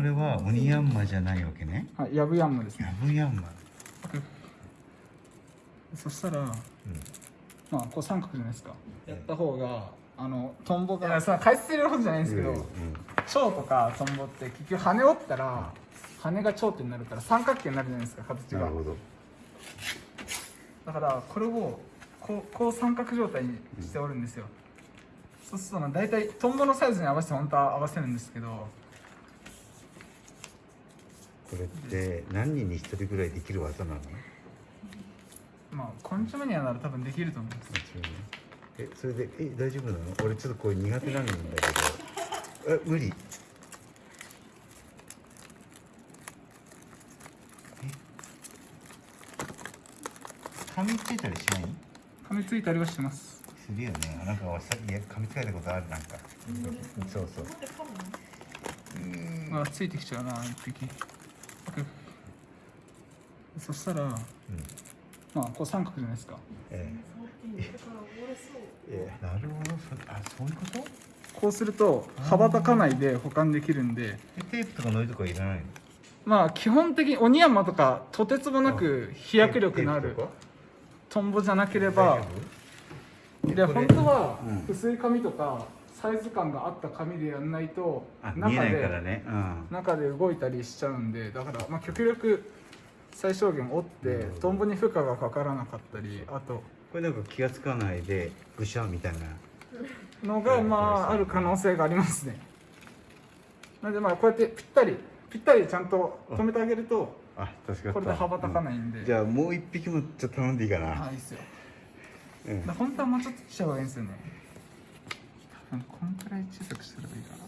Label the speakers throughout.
Speaker 1: これはオニヤンマじゃないわけね。
Speaker 2: はいヤブヤンマです
Speaker 1: ヤ
Speaker 2: ね
Speaker 1: ブヤンマ。
Speaker 2: そしたら
Speaker 1: うん。
Speaker 2: まあこう三角じゃないですか。やった方があのトンボがいやその解説するほどじゃないんですけど、
Speaker 1: うん
Speaker 2: 蝶とかトンボって結局羽折ったら羽が蝶ってになるから三角形になるじゃないですか形が。
Speaker 1: なるほど。
Speaker 2: だからこれをこうこう三角状態にしておるんですよ、そうするとまあ大体トンボのサイズに合わせて本当は合わせるんですけど
Speaker 1: これって何人に一人ぐらいできる技なの？
Speaker 2: まあコンチョメニアなら多分できると思います。
Speaker 1: えそれでえ大丈夫なの？俺ちょっとこれ苦手なんだけど。え無理？え？噛みついたりしない？
Speaker 2: 噛みついたりはします。
Speaker 1: するよね。なんかさいや噛みつかれたことあるなんか。そうそう。うん
Speaker 2: あついてきちゃうな一匹 そしたら
Speaker 1: うん。
Speaker 2: まあこう三角じゃないですか。
Speaker 1: ええ。ええ。なるほど。そあそういうこと？
Speaker 2: こうすると羽ばたかないで保管できるんで。
Speaker 1: えテープとかノイとかいらないの？
Speaker 2: まあ基本的にオニヤンマとかとてつもなく飛躍力のあるトンボじゃなけれ
Speaker 1: 大
Speaker 2: ば
Speaker 1: 丈
Speaker 2: で本当は
Speaker 1: うん。
Speaker 2: 薄い紙とかサイズ感があった紙でやんないと中で
Speaker 1: ね。うん。
Speaker 2: 中で動いたりしちゃうんでだからまあ極力最小限折ってトンボに負荷がかからなかったりあと
Speaker 1: これなんか気がつかないでぐしゃみたいな。
Speaker 2: のがまあある可能性がありますね。なのでまあこうやってぴったりぴったりちゃんと止めてあげると
Speaker 1: あ助か
Speaker 2: これで羽ばたかないんで、
Speaker 1: うん。じゃあもう一匹もちょっと頼んでいいかな、
Speaker 2: あいいっすよ。
Speaker 1: うん。
Speaker 2: 本当はもうちょっとちっちゃい方がいいんですよねこんくらい小さくしたらいいかな。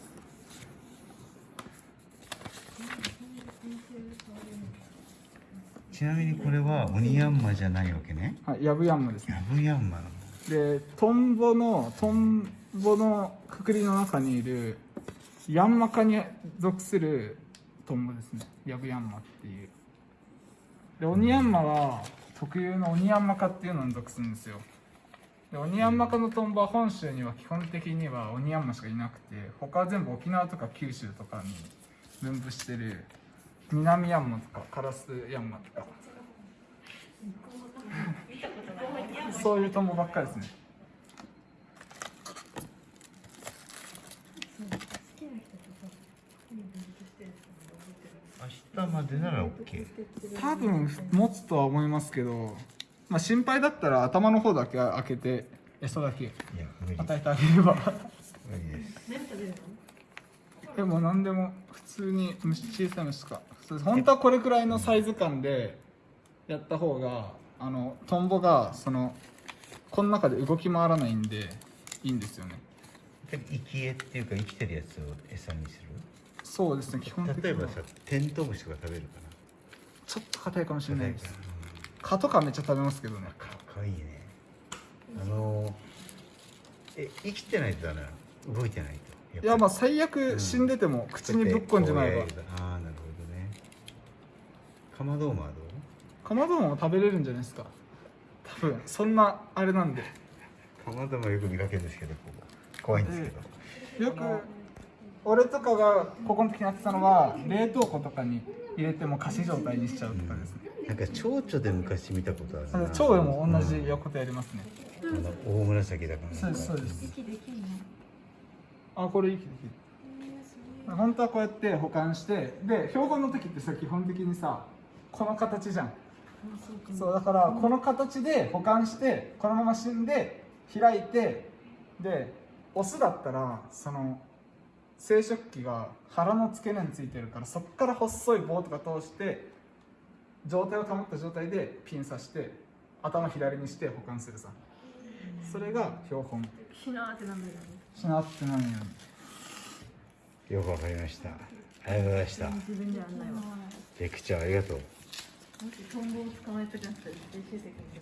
Speaker 1: ちなみにこれはオニヤンマじゃないわけね。
Speaker 2: はいヤブヤンマです。ね
Speaker 1: ヤブヤンマなの
Speaker 2: でトンボのトンボのくくりの中にいるヤンマ科に属するトンボですね。ヤブヤンマっていう。でオニヤンマは特有のオニヤンマ科っていうのに属するんですよでオニヤンマ科のトンボは本州には基本的にはオニヤンマしかいなくて他は全部沖縄とか九州とかに分布してる南ヤンマとかカラスヤンマとか。そういうトンボばっかりですね。
Speaker 1: 明日までなら OK
Speaker 2: 多分持つとは思いますけど、まあ、心配だったら頭の方だけ開けて餌だけ与えてあげれば。
Speaker 1: です。
Speaker 2: でも何でも普通に虫小さい虫とか。本当はこれくらいのサイズ感でやった方があのトンボがそのこの中で動き回らないんでいいんですよね。
Speaker 1: 生き餌っていうか生きてるやつを餌にす
Speaker 2: そうですね基本的に
Speaker 1: 例えばさテントウムシとか食べるか
Speaker 2: ちょっと硬いかもしれ
Speaker 1: な
Speaker 2: ないです蚊とかめっちゃ食べますけどね。
Speaker 1: かいいね。あのえ生きてないとダメなの？動いてないと。
Speaker 2: いやまあ
Speaker 1: あ
Speaker 2: 最悪死んでても口にぶっこんじまえば
Speaker 1: ああなるほどね。カマドウマはどう？
Speaker 2: カマドウマも食べれるんじゃないですか。多分そんなあれなんで。
Speaker 1: カマドウマよく見かけるんですけどここ。怖いんですけど、
Speaker 2: よく俺とかがここの時にやってたのは冷凍庫とかに入れても仮死状態にしちゃうとかですね、
Speaker 1: なんか蝶々で昔見たことあるな。
Speaker 2: 蝶でも同じことやりますね、
Speaker 1: うん。あの大紫だから
Speaker 2: そうですそうです。
Speaker 3: 息できん。の
Speaker 2: あこれいいきできる。本当はこうやって保管してで標本の時ってさ基本的にさこの形じゃん。そうだからこの形で保管してこのまま死んで開いてでオスだったらその生殖器が腹の付け根についてるからそこから細い棒とか通して状態を保った状態でピン刺して頭左にして保管するさ。それが標本。
Speaker 3: ひなーってなんだよね。
Speaker 2: しなってないように
Speaker 1: よくわかりました。ありがとうございました。
Speaker 3: 自分じゃやんないわ。
Speaker 1: レクチャーありがとう。
Speaker 3: もしトンボを捕まえたじゃなくて絶対出てくる